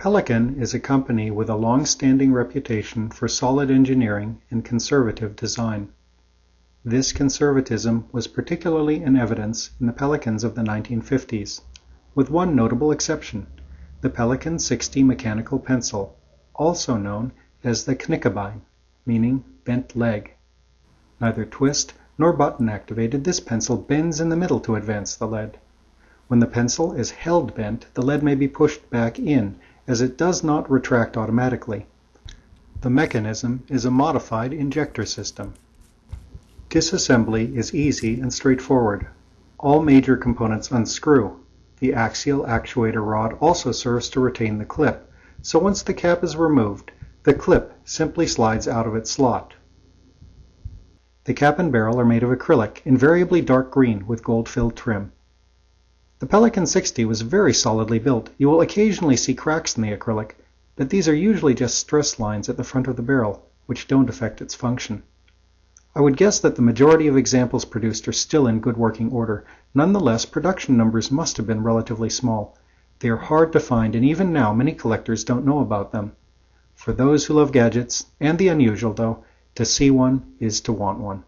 Pelikan is a company with a long-standing reputation for solid engineering and conservative design. This conservatism was particularly in evidence in the Pelikans of the 1950's, with one notable exception, the Pelikan 60 mechanical pencil, also known as the Knickebein, meaning bent leg. Neither twist nor button activated, this pencil bends in the middle to advance the lead. When the pencil is held bent the lead may be pushed back in as it does not retract automatically. The mechanism is a modified injector system. Disassembly is easy and straightforward. All major components unscrew. The axial actuator rod also serves to retain the clip, so once the cap is removed, the clip simply slides out of its slot. The cap and barrel are made of acrylic, invariably dark green with gold-filled trim. The Pelikan 60 was very solidly built. You will occasionally see cracks in the acrylic, but these are usually just stress lines at the front of the barrel, which don't affect its function. I would guess that the majority of examples produced are still in good working order. Nonetheless, production numbers must have been relatively small. They are hard to find and even now many collectors don't know about them. For those who love gadgets, and the unusual though, to see one is to want one.